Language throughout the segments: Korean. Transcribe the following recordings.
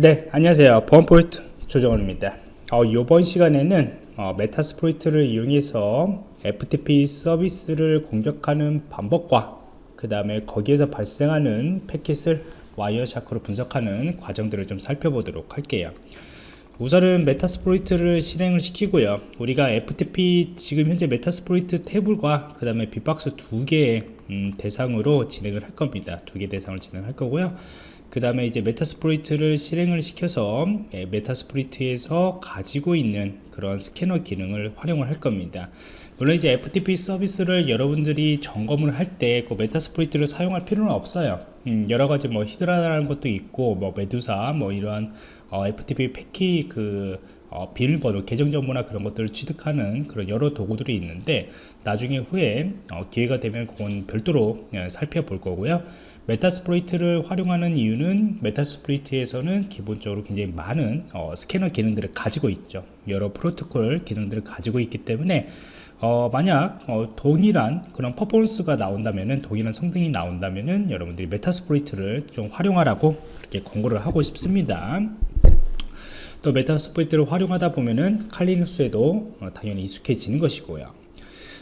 네 안녕하세요. 보안프로젝트 조정원입니다. 어, 이번 시간에는 어, Metasploit를 이용해서 FTP 서비스를 공격하는 방법과 그 다음에 거기에서 발생하는 패킷을 Wireshark로 분석하는 과정들을 좀 살펴보도록 할게요. 우선은 Metasploit를 실행을 시키고요. 우리가 FTP 지금 현재 Metasploitable과 그 다음에 bee-box 두 개의 음, 대상으로 진행을 할 겁니다. 두 개 대상을 진행할 거고요 그 다음에 이제 Metasploit를 실행을 시켜서 예, Metasploit에서 가지고 있는 그런 스캐너 기능을 활용을 할 겁니다. 물론 이제 FTP 서비스를 여러분들이 점검을 할 때 그 Metasploit를 사용할 필요는 없어요. 음, 여러 가지 뭐 Hydra라는 것도 있고 뭐 Medusa 뭐 이러한 어, FTP 패키 그 어, 비밀번호, 계정 정보나 그런 것들을 취득하는 그런 여러 도구들이 있는데 나중에 후에 어, 기회가 되면 그건 별도로 예, 살펴볼 거고요 Metasploit를 활용하는 이유는 Metasploit에서는 기본적으로 굉장히 많은 어, 스캐너 기능들을 가지고 있죠. 여러 프로토콜 기능들을 가지고 있기 때문에 어, 만약 어, 동일한 그런 퍼포먼스가 나온다면은 동일한 성능이 나온다면은 여러분들이 Metasploit를 좀 활용하라고 그렇게 권고를 하고 싶습니다. 또 Metasploit를 활용하다 보면은 칼리눅스에도 어, 당연히 익숙해지는 것이고요.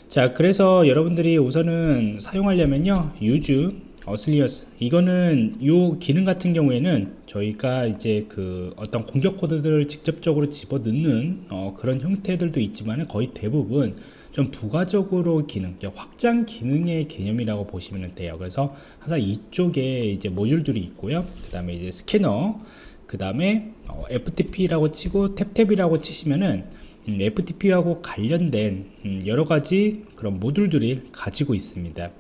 자 그래서 여러분들이 우선은 사용하려면요 유즈 어 슬리어스 이거는 이 기능 같은 경우에는 저희가 이제 그 어떤 공격 코드들을 직접적으로 집어넣는 어, 그런 형태들도 있지만 거의 대부분 좀 부가적으로 기능, 확장 기능의 개념이라고 보시면 돼요. 그래서 항상 이쪽에 이제 모듈들이 있고요. 그 다음에 이제 스캐너, 그 다음에 어, FTP라고 치고 탭탭이라고 치시면은 음, FTP하고 관련된 음, 여러 가지 그런 모듈들이 가지고 있습니다.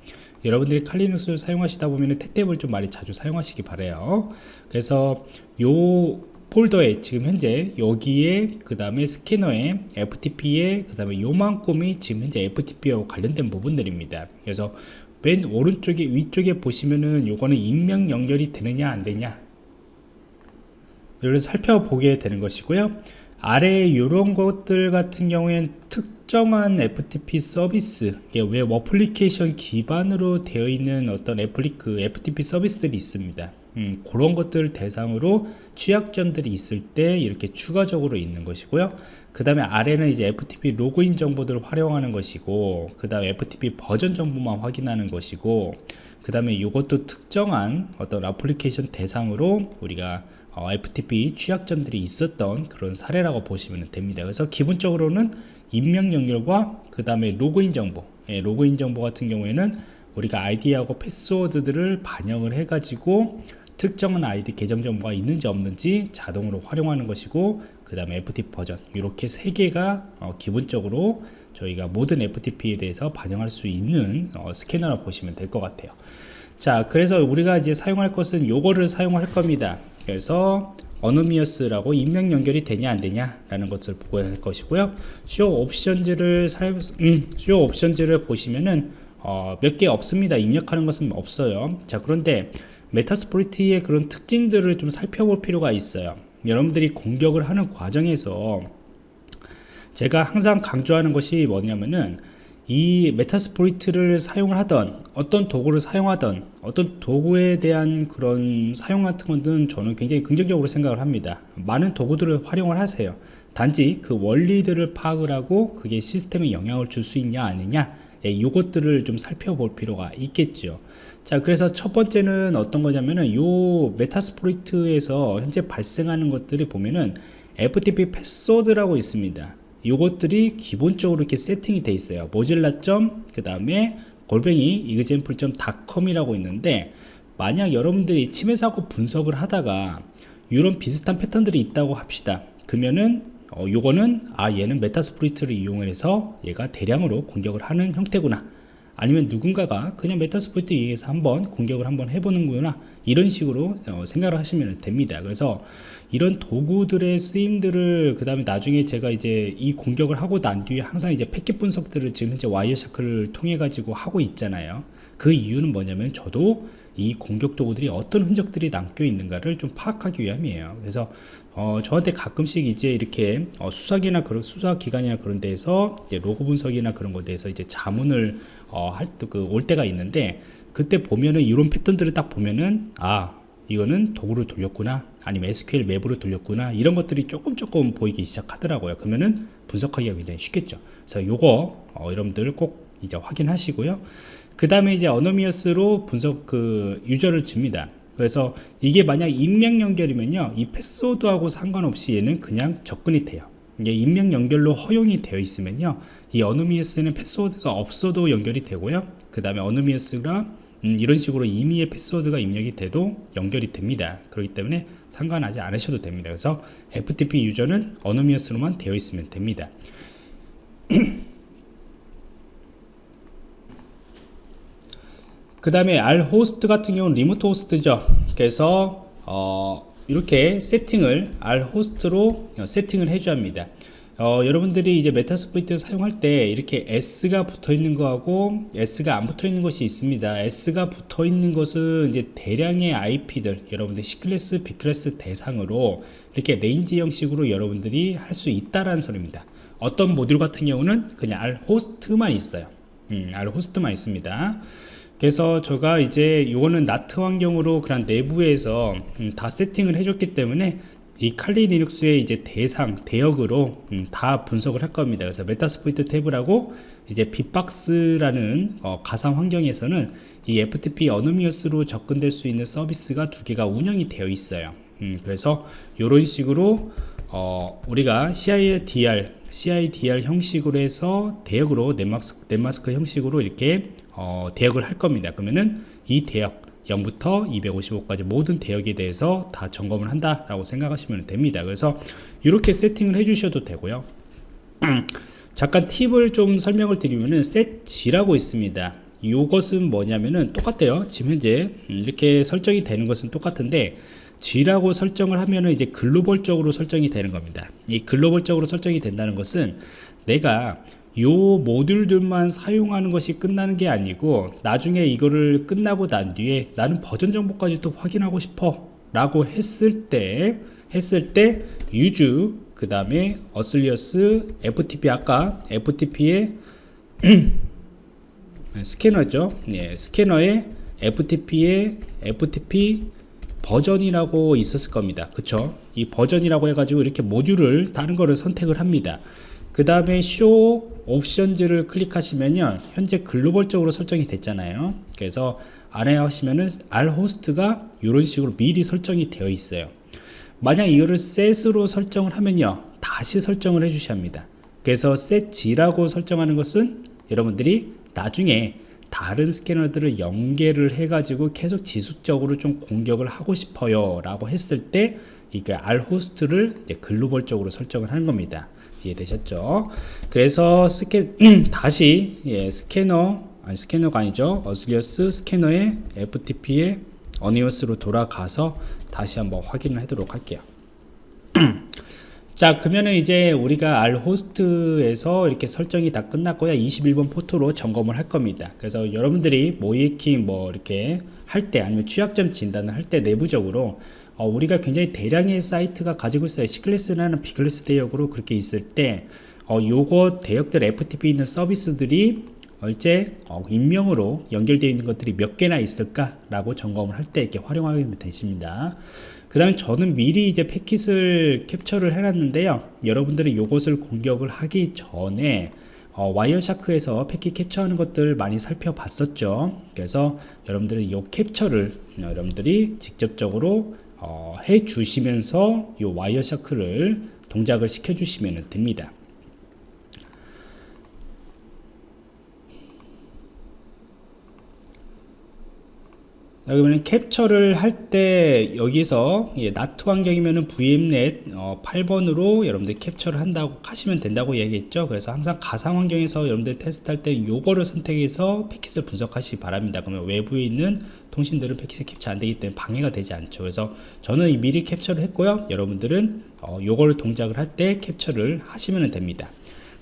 여러분들이 칼리눅스를 사용하시다 보면 탭탭을 좀 많이 자주 사용하시기 바래요. 그래서 요 폴더에 지금 현재 여기에 그 다음에 스캐너에 FTP에 그 다음에 요만큼이 지금 현재 FTP하고 관련된 부분들입니다. 그래서 맨 오른쪽에 위쪽에 보시면은 요거는 인명 연결이 되느냐 안 되냐? 이를 살펴보게 되는 것이고요. 아래 이런 것들 같은 경우엔 특정한 FTP 서비스 web application 기반으로 되어 있는 어떤 애플리, 그 FTP 서비스들이 있습니다. 음, 그런 것들 대상으로 취약점들이 있을 때 이렇게 추가적으로 있는 것이고요. 그 다음에 아래는 이제 FTP 로그인 정보들을 활용하는 것이고 그 다음에 FTP 버전 정보만 확인하는 것이고 그 다음에 이것도 특정한 어떤 애플리케이션 대상으로 우리가 어, FTP 취약점들이 있었던 그런 사례라고 보시면 됩니다. 그래서 기본적으로는 입력 연결과 그 다음에 로그인 정보. 예, 로그인 정보 같은 경우에는 우리가 아이디하고 패스워드들을 반영을 해 가지고 특정한 아이디 계정 정보가 있는지 없는지 자동으로 활용하는 것이고 그 다음에 FTP 버전. 이렇게 세 개가 어, 기본적으로 저희가 모든 FTP에 대해서 반영할 수 있는 어, 스캐너라 보시면 될 것 같아요. 자 그래서 우리가 이제 사용할 것은 요거를 사용할 겁니다. 그래서 어노미어스라고 인명 연결이 되냐 안 되냐 라는 것을 보고 할 것이고요. 쇼 옵션즈를 사, 음, 쇼 옵션즈를 보시면은 어, 몇 개 없습니다. 입력하는 것은 없어요. 자 그런데 메타스포리티의 그런 특징들을 좀 살펴볼 필요가 있어요. 여러분들이 공격을 하는 과정에서 제가 항상 강조하는 것이 뭐냐면은 이 Metasploit를 사용을 하던 어떤 도구를 사용하던 어떤 도구에 대한 그런 사용 같은 것은 저는 굉장히 긍정적으로 생각을 합니다. 많은 도구들을 활용을 하세요. 단지 그 원리들을 파악을 하고 그게 시스템에 영향을 줄 수 있냐 아니냐 예, 이것들을 좀 살펴볼 필요가 있겠죠 자 그래서 첫 번째는 어떤 거냐면은 요 Metasploit에서 현재 발생하는 것들이 보면은 FTP 패스워드라고 있습니다 이것들이 기본적으로 이렇게 세팅이 돼 있어요. Mozilla 점 그 다음에 골뱅이 example.com이라고 있는데 만약 여러분들이 침해 사고 분석을 하다가 이런 비슷한 패턴들이 있다고 합시다. 그러면은 어, 요거는 아 얘는 Metasploit를 이용해서 얘가 대량으로 공격을 하는 형태구나 아니면 누군가가 그냥 Metasploit 이용해서 한번 공격을 한번 해보는구나 이런 식으로 어, 생각을 하시면 됩니다. 그래서 이런 도구들의 쓰임들을 그 다음에 나중에 제가 이제 이 공격을 하고 난 뒤에 항상 이제 패킷 분석들을 지금 현재 Wireshark를 통해 가지고 하고 있잖아요. 그 이유는 뭐냐면 저도 이 공격 도구들이 어떤 흔적들이 남겨 있는가를 좀 파악하기 위함이에요. 그래서 어, 저한테 가끔씩 이제 이렇게 어, 수사기나 그런 수사기관이나 그런 데에서 이제 로고 분석이나 그런 것에 대해서 이제 자문을 어, 할그올 때가 있는데 그때 보면은 이런 패턴들을 딱 보면은 아 이거는 도구를 돌렸구나 아니면 SQL 맵으로 돌렸구나 이런 것들이 조금 조금 보이기 시작하더라고요. 그러면은 분석하기가 굉장히 쉽겠죠. 그래서 요거 어, 여러분들 꼭 이제 확인하시고요. 그 다음에 이제 어노미어스로 분석 그 유저를 줍니다 그래서 이게 만약 인명 연결이면요 이 패스워드하고 상관없이 얘는 그냥 접근이 돼요. 이게 인명 연결로 허용이 되어 있으면요 이 어노미어스는 패스워드가 없어도 연결이 되고요. 그 다음에 어노미어스가 음, 이런 식으로 임의의 패스워드가 입력이 돼도 연결이 됩니다. 그렇기 때문에 상관하지 않으셔도 됩니다. 그래서 FTP 유저는 anonymous로만 되어 있으면 됩니다 그 다음에 R host 같은 경우는 remote host죠 그래서 어, 이렇게 세팅을 R host로 세팅을 해줘야 합니다 어, 여러분들이 이제 Metasploit 사용할 때 이렇게 S가 붙어 있는 거하고 S가 안 붙어 있는 것이 있습니다. S가 붙어 있는 것은 이제 대량의 IP들, 여러분들 C클래스, B클래스 대상으로 이렇게 range 형식으로 여러분들이 할 수 있다라는 소리입니다. 어떤 모듈 같은 경우는 그냥 R host만 있어요. 음, R host만 있습니다. 그래서 제가 이제 이거는 NAT 환경으로 그냥 내부에서 음, 다 세팅을 해줬기 때문에 이 칼리 리눅스의 이제 대상 대역으로 음, 다 분석을 할 겁니다. 그래서 Metasploitable이라고 이제 빅박스라는 어, 가상 환경에서는 이 FTP anonymous로 접근될 수 있는 서비스가 두 개가 운영이 되어 있어요. 음, 그래서 이런 식으로 어, 우리가 CIDR, CIDR 형식으로 해서 대역으로 넷마스크, 넷마스크 형식으로 이렇게 어, 대역을 할 겁니다. 그러면은 이 대역 0부터 255까지 모든 대역에 대해서 다 점검을 한다 라고 생각하시면 됩니다. 그래서 이렇게 세팅을 해 주셔도 되고요. 잠깐 팁을 좀 설명을 드리면은 setG라고 있습니다. 이것은 뭐냐면은 똑같아요. 지금 현재 이렇게 설정이 되는 것은 똑같은데 G라고 설정을 하면은 이제 글로벌적으로 설정이 되는 겁니다. 이 글로벌적으로 설정이 된다는 것은 내가 요 모듈들만 사용하는 것이 끝나는 게 아니고 나중에 이거를 끝나고 난 뒤에 나는 버전 정보까지 또 확인하고 싶어 라고 했을 때 했을 때 유주 그 다음에 어슬리어스 FTP 아까 FTP의 스캐너죠? 예, 스캐너의 FTP의 FTP 버전이라고 있었을 겁니다. 그쵸? 이 버전이라고 해가지고 이렇게 모듈을 다른 거를 선택을 합니다 그 다음에 쇼 옵션즈를 클릭하시면요 현재 글로벌적으로 설정이 됐잖아요. 그래서 안에 하시면은 R 호스트가 이런 식으로 미리 설정이 되어 있어요. 만약 이거를 set으로 설정을 하면요 다시 설정을 해 주셔야 합니다. 그래서 setg라고 설정하는 것은 여러분들이 나중에 다른 스캐너들을 연계를 해 가지고 계속 지속적으로 좀 공격을 하고 싶어요 라고 했을 때 이게 R host를 글로벌적으로 설정을 하는 겁니다 이해되셨죠? 그래서 스캐 다시 예, 스캐너 아니 스캐너가 아니죠. auxiliary scanner의 FTP의 anonymous로 돌아가서 다시 한번 확인을 하도록 할게요. 자 그러면은 이제 우리가 R 호스트에서 이렇게 설정이 다 끝났고요 21번 포토로 점검을 할 겁니다 그래서 여러분들이 모이킹 뭐 이렇게 할 때 아니면 취약점 진단을 할 때 내부적으로 어, 우리가 굉장히 대량의 사이트가 가지고 있어요. C클래스나 B클래스 대역으로 그렇게 있을 때 어, 요거 대역들 FTP 있는 서비스들이 얼제 어, 인명으로 연결되어 있는 것들이 몇 개나 있을까 라고 점검을 할 때 이렇게 활용하게 되십니다. 그 다음에 저는 미리 이제 패킷을 캡처를 해놨는데요. 여러분들이 요것을 공격을 하기 전에 어, Wireshark에서 패킷 캡처하는 것들 많이 살펴봤었죠. 그래서 여러분들은 이 캡처를 여러분들이 직접적으로 어, 해 주시면서 이 Wireshark를 동작을 시켜 주시면 됩니다 그러면 캡처를 할 때 여기서 예, 나트 환경이면 VMnet 어, 8번으로 여러분들 캡처를 한다고 하시면 된다고 얘기했죠. 그래서 항상 가상 환경에서 여러분들 테스트할 때 요거를 선택해서 패킷을 분석하시기 바랍니다. 그러면 외부에 있는 통신들은 패킷이 캡처 안 되기 때문에 방해가 되지 않죠. 그래서 저는 미리 캡처를 했고요. 여러분들은 어, 요거를 동작을 할 때 캡처를 하시면 됩니다.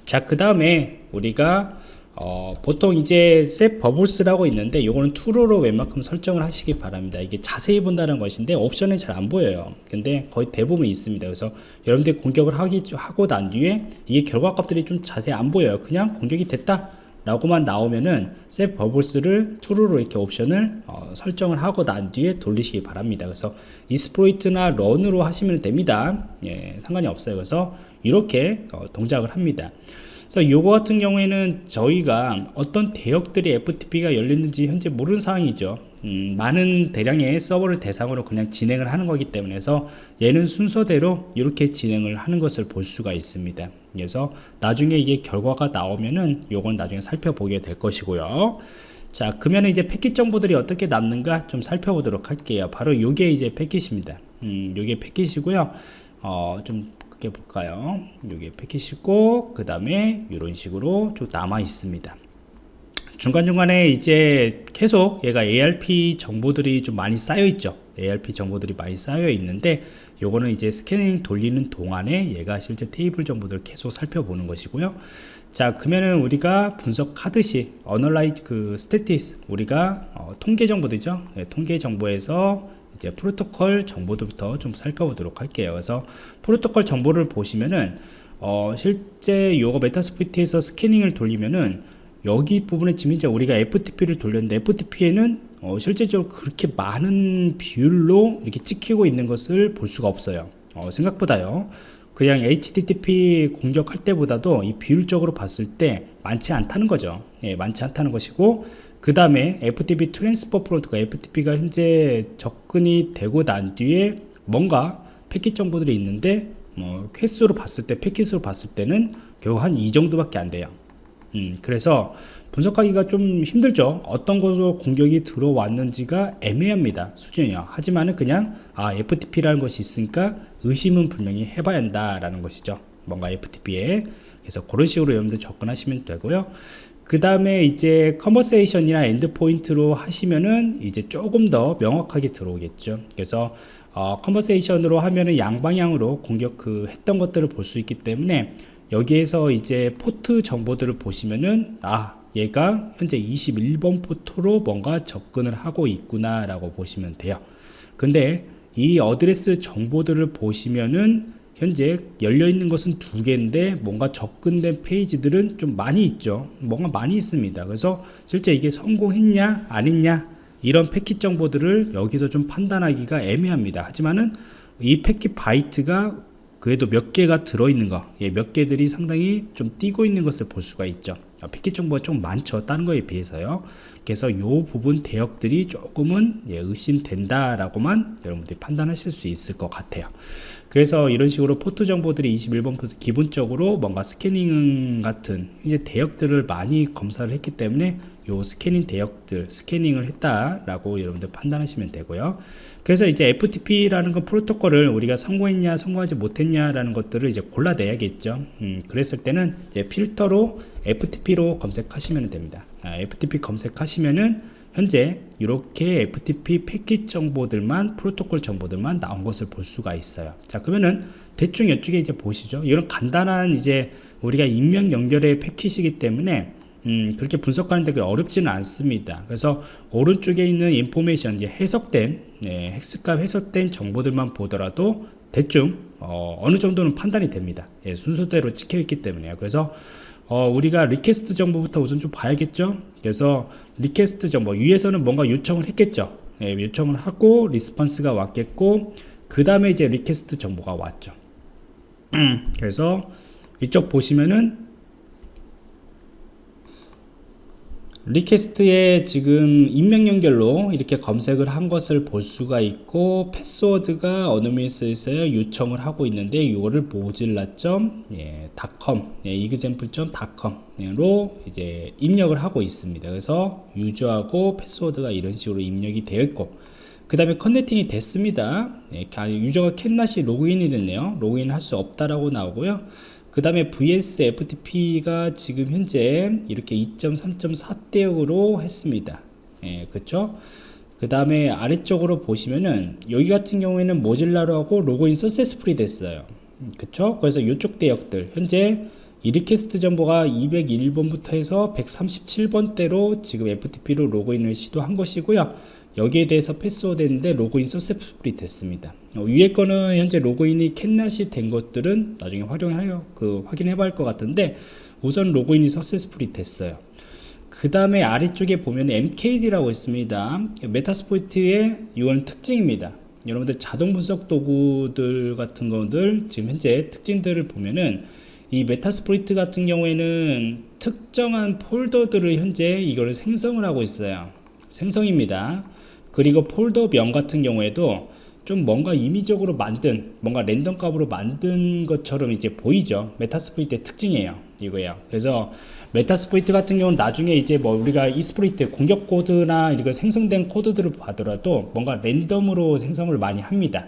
자 그 다음에 우리가 어, 보통 이제 set bubbles라고 있는데 이거는 true로 웬만큼 설정을 하시기 바랍니다. 이게 자세히 본다는 것인데 옵션은 잘 안 보여요. 근데 거의 대부분 있습니다. 그래서 여러분들이 공격을 하기, 하고 난 뒤에 이게 결과 값들이 좀 자세히 안 보여요. 그냥 공격이 됐다 라고만 나오면은 셋 버블스를 true로 이렇게 옵션을 어, 설정을 하고 난 뒤에 돌리시기 바랍니다. 그래서 이스프로이트나 런으로 하시면 됩니다. 예, 상관이 없어요. 그래서 이렇게 어, 동작을 합니다 그래서 요거 같은 경우에는 저희가 어떤 대역들이 FTP가 열렸는지 현재 모르는 상황이죠. 음, 많은 대량의 서버를 대상으로 그냥 진행을 하는 거기 때문에 서 얘는 순서대로 이렇게 진행을 하는 것을 볼 수가 있습니다. 그래서 나중에 이게 결과가 나오면은 요건 나중에 살펴보게 될 것이고요. 자 그러면 이제 패킷 정보들이 어떻게 남는가 좀 살펴보도록 할게요. 바로 요게 이제 패킷입니다. 음, 요게 패킷이고요. 어, 좀 크게 볼까요? 요게 패킷이고 그 다음에 이런 식으로 좀 남아 있습니다. 중간중간에 이제 계속 얘가 ARP 정보들이 좀 많이 쌓여 있죠. ARP 정보들이 많이 쌓여 있는데 요거는 이제 스캐닝 돌리는 동안에 얘가 실제 테이블 정보들을 계속 살펴보는 것이고요. 자 그러면은 우리가 분석하듯이 analyze 그 statistics 우리가 어, 통계 정보들이죠. 네, 통계 정보에서 이제 프로토콜 정보들부터 좀 살펴보도록 할게요. 그래서 프로토콜 정보를 보시면은 어, 실제 요거 메타스프리트에서 스캐닝을 돌리면은 여기 부분에 지금 이제 우리가 FTP를 돌렸는데 FTP에는 어, 실제적으로 그렇게 많은 비율로 이렇게 찍히고 있는 것을 볼 수가 없어요. 어, 생각보다요. 그냥 HTTP 공격할 때보다도 이 비율적으로 봤을 때 많지 않다는 거죠. 예, 많지 않다는 것이고 그 다음에 FTP transfer 프로토콜 FTP가 현재 접근이 되고 난 뒤에 뭔가 패킷 정보들이 있는데 뭐 퀘스로 봤을 때 패킷으로 봤을 때는 겨우 한이 정도밖에 안 돼요. 음, 그래서 분석하기가 좀 힘들죠. 어떤 것으로 공격이 들어왔는지가 애매합니다 수준이요. 하지만은 그냥 아 FTP라는 것이 있으니까 의심은 분명히 해봐야 한다라는 것이죠. 뭔가 FTP에. 그래서 그런 식으로 여러분들 접근하시면 되고요 그 다음에 이제 conversation이나 endpoint로 하시면은 이제 조금 더 명확하게 들어오겠죠. 그래서 어, conversation으로 하면은 양방향으로 공격 그 했던 것들을 볼 수 있기 때문에 여기에서 이제 포트 정보들을 보시면은 아 얘가 현재 21번 포트로 뭔가 접근을 하고 있구나 라고 보시면 돼요. 근데 이 address 정보들을 보시면은 현재 열려 있는 것은 두 개인데 뭔가 접근된 페이지들은 좀 많이 있죠. 뭔가 많이 있습니다. 그래서 실제 이게 성공했냐 아니냐 이런 패킷 정보들을 여기서 좀 판단하기가 애매합니다. 하지만은 이 패킷 바이트가 그래도 몇 개가 들어있는 거, 예, 몇 개들이 상당히 좀 띄고 있는 것을 볼 수가 있죠. 아, 패킷 정보가 좀 많죠. 다른 거에 비해서요. 그래서 이 부분 대역들이 조금은 예, 의심된다라고만 여러분들이 판단하실 수 있을 것 같아요. 그래서 이런 식으로 포트 정보들이 21번 포트 기본적으로 뭔가 스캐닝 같은 이제 대역들을 많이 검사를 했기 때문에 요 스캐닝 대역들 스캐닝을 했다라고 여러분들 판단하시면 되고요. 그래서 이제 FTP라는 건 프로토콜을 우리가 성공했냐 성공하지 못했냐라는 것들을 이제 골라내야겠죠. 음, 그랬을 때는 필터로 FTP로 검색하시면 됩니다. 아, FTP 검색하시면은 현재 이렇게 FTP 패킷 정보들만 프로토콜 정보들만 나온 것을 볼 수가 있어요. 자 그러면은 대충 이쪽에 이제 보시죠. 이런 간단한 이제 우리가 익명 연결의 패킷이기 때문에 음, 그렇게 분석하는 데 어렵지는 않습니다. 그래서 오른쪽에 있는 information, 해석된, 네, hex값 해석된 정보들만 보더라도 대충 어, 느 정도는 판단이 됩니다. 예, 순서대로 찍혀 있기 때문에요. 그래서 어, 우리가 request 정보부터 우선 좀 봐야겠죠. 그래서 request 정보 위에서는 뭔가 요청을 했겠죠. 예, 요청을 하고 response가 왔겠고 그 다음에 이제 request 정보가 왔죠. 그래서 이쪽 보시면은 request에 지금 익명 연결로 이렇게 검색을 한 것을 볼 수가 있고 패스워드가 anonymous에서 요청을 하고 있는데 이거를 mozilla.com 예, 예, example.com으로 이제 입력을 하고 있습니다. 그래서 유저하고 패스워드가 이런 식으로 입력이 되어 있고 그 다음에 connecting이 됐습니다. 예, 유저가 캔낫이 로그인이 됐네요. 로그인 할 수 없다라고 나오고요. 그 다음에 vsftp가 지금 현재 이렇게 2.3.4대역으로 했습니다. 예, 그쵸? 그 다음에 아래쪽으로 보시면은 여기 같은 경우에는 모질라로 하고 로그인 successful이 됐어요. 그쵸? 그래서 이쪽 대역들 현재 이 request 정보가 201번부터 해서 137번대로 지금 FTP로 로그인을 시도한 것이고요 여기에 대해서 패스워드인데 로그인 successful이 됐습니다 어, 위에 거는 현재 로그인이 캔낫이 된 것들은 나중에 활용하여 그 확인해 봐야 할 것 같은데 우선 로그인이 successful이 됐어요 그 다음에 아래쪽에 보면 MKD라고 있습니다. Metasploit의 이건 특징입니다. 여러분들 자동 분석 도구들 같은 것들 지금 현재 특징들을 보면은 이 Metasploit 같은 경우에는 특정한 폴더들을 현재 이거를 생성을 하고 있어요. 생성입니다. 그리고 폴더명 같은 경우에도 좀 뭔가 임의적으로 만든 뭔가 랜덤 값으로 만든 것처럼 이제 보이죠. Metasploit의 특징이에요 이거예요. 그래서 Metasploit 같은 경우는 나중에 이제 뭐 우리가 exploit 공격 코드나 이거 생성된 코드들을 봐더라도 뭔가 랜덤으로 생성을 많이 합니다.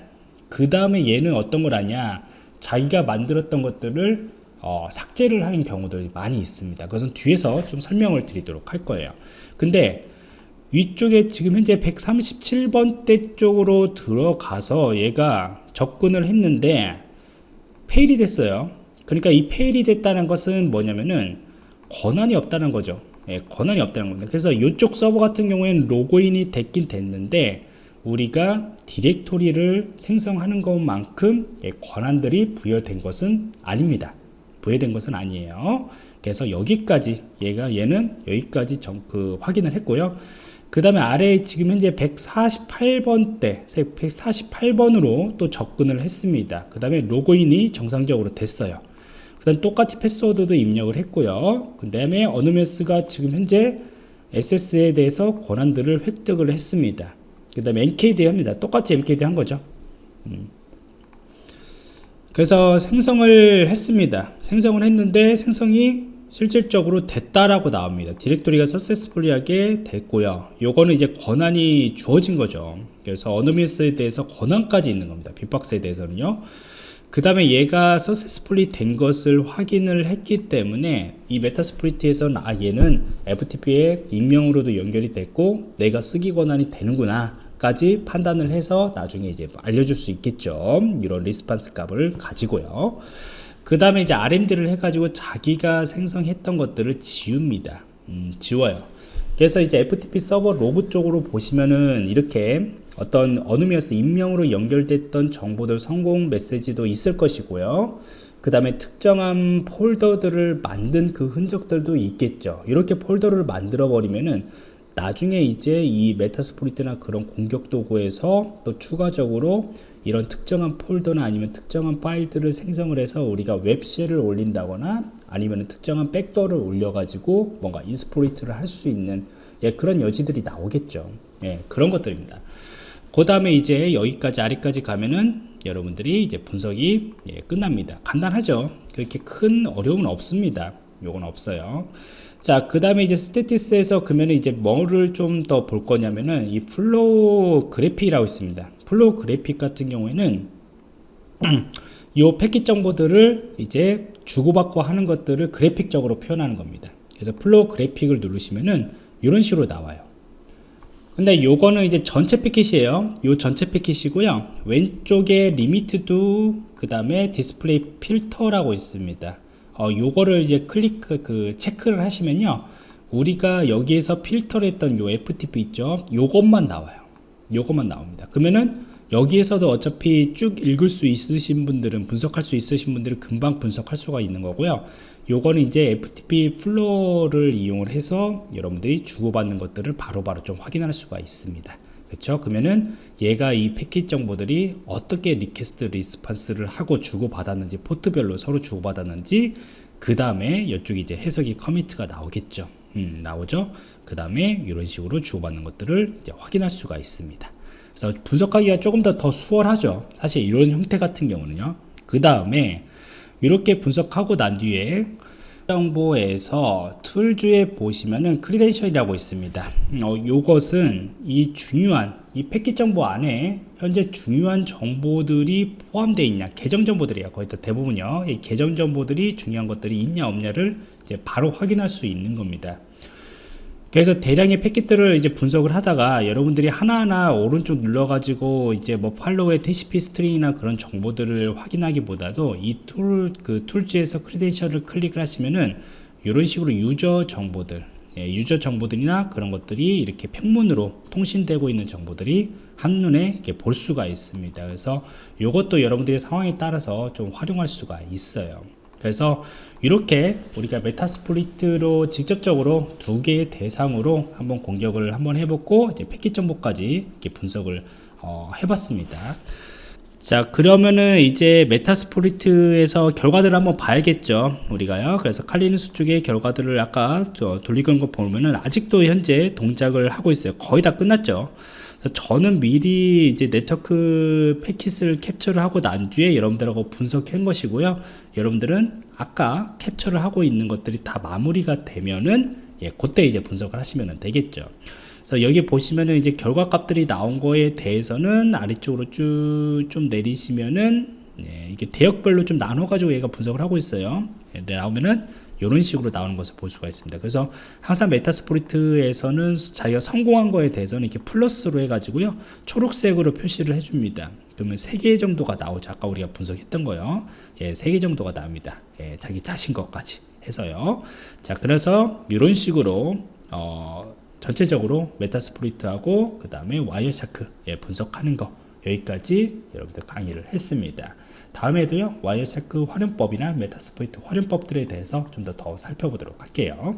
그 다음에 얘는 어떤 걸 하냐? 자기가 만들었던 것들을 어, 삭제를 하는 경우들이 많이 있습니다. 그것은 뒤에서 좀 설명을 드리도록 할 거예요. 근데 위쪽에 지금 현재 137번대 쪽으로 들어가서 얘가 접근을 했는데 fail이 됐어요. 그러니까 이 fail이 됐다는 것은 뭐냐면은 권한이 없다는 거죠. 예, 권한이 없다는 겁니다. 그래서 이쪽 서버 같은 경우에는 로그인이 됐긴 됐는데 우리가 디렉토리를 생성하는 것만큼 예, 권한들이 부여된 것은 아닙니다. 부여된 것은 아니에요. 그래서 여기까지 얘가 얘는 여기까지 정, 그 확인을 했고요 그 다음에 아래에 지금 현재 148번대 148번으로 또 접근을 했습니다. 그 다음에 로그인이 정상적으로 됐어요. 그 다음 똑같이 패스워드도 입력을 했고요. 그 다음에 어느메스가 지금 현재 SS에 대해서 권한들을 획득을 했습니다. 그 다음에 NKD 합니다. 똑같이 NKD 한 거죠. 음. 그래서 생성을 했습니다. 생성을 했는데 생성이 실질적으로 됐다라고 나옵니다. 디렉토리가 successfully하게 됐고요. 요거는 이제 권한이 주어진 거죠. 그래서 anonymous에 대해서 권한까지 있는 겁니다. 비박스에 대해서는요. 그 다음에 얘가 successfully 된 것을 확인을 했기 때문에 이 Metasploit에서는 아 얘는 FTP에 익명으로도 연결이 됐고 내가 쓰기 권한이 되는구나 까지 판단을 해서 나중에 이제 알려줄 수 있겠죠 이런 response 값을 가지고요 그 다음에 이제 RMD를 해가지고 자기가 생성했던 것들을 지웁니다. 음, 지워요. 그래서 이제 FTP 서버 로그 쪽으로 보시면은 이렇게 어떤 anonymous 익명으로 연결됐던 정보들 성공 메시지도 있을 것이고요. 그 다음에 특정한 폴더들을 만든 그 흔적들도 있겠죠. 이렇게 폴더를 만들어 버리면은 나중에 이제 이 Metasploit이나 그런 공격 도구에서 또 추가적으로 이런 특정한 폴더나 아니면 특정한 파일들을 생성을 해서 우리가 web shell을 올린다거나 아니면 특정한 backdoor를 올려가지고 뭔가 exploit를 할 수 있는 예, 그런 여지들이 나오겠죠. 예, 그런 것들입니다. 그 다음에 이제 여기까지 아래까지 가면은 여러분들이 이제 분석이 예, 끝납니다. 간단하죠. 그렇게 큰 어려움은 없습니다. 요건 없어요. 자, 그 다음에 이제 스테티스에서 그러면 이제 뭐를 좀 더 볼 거냐면은 이 flow graphic이라고 있습니다. flow graphic 같은 경우에는 이 패킷 정보들을 이제 주고받고 하는 것들을 그래픽적으로 표현하는 겁니다. 그래서 flow graphic을 누르시면은 이런 식으로 나와요. 근데 요거는 이제 전체 패킷이에요. 요 전체 패킷이고요. 왼쪽에 limit to 그 다음에 display filter라고 있습니다. 어, 요거를 이제 클릭 그 체크를 하시면요. 우리가 여기에서 필터를 했던 요 FTP 있죠. 요것만 나와요. 요것만 나옵니다 그러면은 여기에서도 어차피 쭉 읽을 수 있으신 분들은 분석할 수 있으신 분들은 금방 분석할 수가 있는 거고요 요거는 이제 FTP flow를 이용을 해서 여러분들이 주고받는 것들을 바로바로 바로 좀 확인할 수가 있습니다 그렇죠 그러면은 얘가 이 패킷 정보들이 어떻게 request response를 하고 주고받았는지 포트별로 서로 주고받았는지 그 다음에 이쪽에 이제 해석이 comment가 나오겠죠. 음, 나오죠? 그 다음에 이런 식으로 주고받는 것들을 확인할 수가 있습니다. 그래서 분석하기가 조금 더, 더 수월하죠. 사실 이런 형태 같은 경우는요. 그 다음에 이렇게 분석하고 난 뒤에 정보에서 Tools에 보시면은 credential이라고 있습니다. 어, 이것은 이 중요한 이 패킷 정보 안에 현재 중요한 정보들이 포함되어 있냐 계정 정보들이에요. 거의 다 대부분요. 이 계정 정보들이 중요한 것들이 있냐 없냐를 이제 바로 확인할 수 있는 겁니다 그래서 대량의 패킷들을 이제 분석을 하다가 여러분들이 하나하나 오른쪽 눌러가지고 이제 뭐 팔로우의 TCP 스트링이나 그런 정보들을 확인하기보다도 이 tool, 그 Tools에서 credential을 클릭을 하시면은 이런 식으로 유저 정보들, 예, 유저 정보들이나 그런 것들이 이렇게 평문으로 통신되고 있는 정보들이 한눈에 이렇게 볼 수가 있습니다. 그래서 이것도 여러분들의 상황에 따라서 좀 활용할 수가 있어요. 그래서 이렇게 우리가 Metasploit으로 직접적으로 두 개의 대상으로 한번 공격을 한번 해보고 이제 패킷 정보까지 이렇게 분석을 어, 해봤습니다. 자 그러면은 이제 Metasploit에서 결과들을 한번 봐야겠죠 우리가요? 그래서 Kali Linux 쪽의 결과들을 아까 저 돌리는 거 보면은 아직도 현재 동작을 하고 있어요. 거의 다 끝났죠 저는 미리 이제 네트워크 패킷을 캡처를 하고 난 뒤에 여러분들하고 분석한 것이고요. 여러분들은 아까 캡처를 하고 있는 것들이 다 마무리가 되면은 예 그때 이제 분석을 하시면 되겠죠. 그래서 여기 보시면은 이제 결과 값들이 나온 거에 대해서는 아래쪽으로 쭉 좀 내리시면은 예, 이게 대역별로 좀 나눠 가지고 얘가 분석을 하고 있어요. 예, 나오면은 이런 식으로 나오는 것을 볼 수가 있습니다. 그래서 항상 메타스포리트에서는 자기가 성공한 거에 대해서는 이렇게 플러스로 해 가지고요 초록색으로 표시를 해 줍니다. 그러면 3개 정도가 나오죠. 아까 우리가 분석했던 거요. 예, 3개 정도가 나옵니다. 예, 자기 자신 것까지 해서요. 자 그래서 이런 식으로 어, 전체적으로 Metasploit하고 그 다음에 Wireshark 예, 분석하는 거 여기까지 여러분들 강의를 했습니다 다음에도요 Wireshark 활용법이나 Metasploit 활용법들에 대해서 좀 더 더 살펴보도록 할게요